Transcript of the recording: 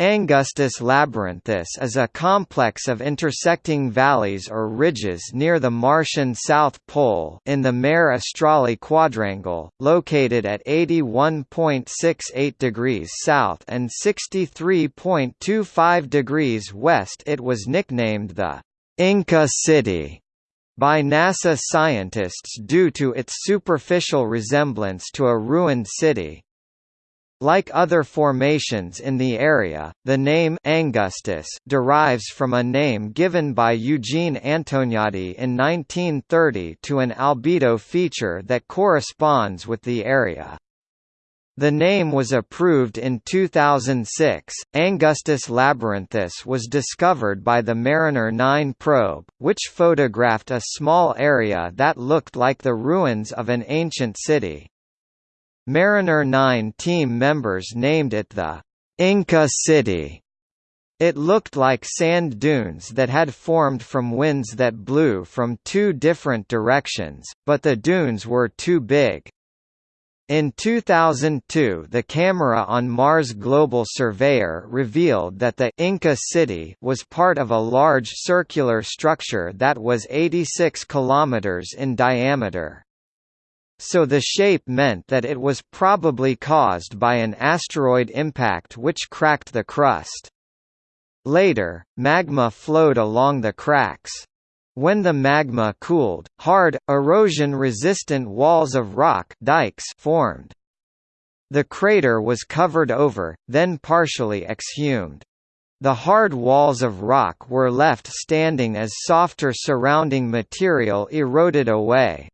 Angustus labyrinthus is a complex of intersecting valleys or ridges near the Martian South Pole in the Mare Australe quadrangle, located at 81.68 degrees south and 63.25 degrees west. It was nicknamed the Inca City by NASA scientists due to its superficial resemblance to a ruined city. Like other formations in the area, the name Angustus derives from a name given by Eugene Antoniadi in 1930 to an albedo feature that corresponds with the area. The name was approved in 2006. Angustus labyrinthus was discovered by the Mariner 9 probe, which photographed a small area that looked like the ruins of an ancient city. Mariner 9 team members named it the Inca City. It looked like sand dunes that had formed from winds that blew from two different directions, but the dunes were too big. In 2002 the camera on Mars Global Surveyor revealed that the Inca City was part of a large circular structure that was 86 kilometers in diameter so the shape meant that it was probably caused by an asteroid impact which cracked the crust. Later, magma flowed along the cracks. When the magma cooled, hard, erosion-resistant walls of rock dikes formed. The crater was covered over, then partially exhumed. The hard walls of rock were left standing as softer surrounding material eroded away.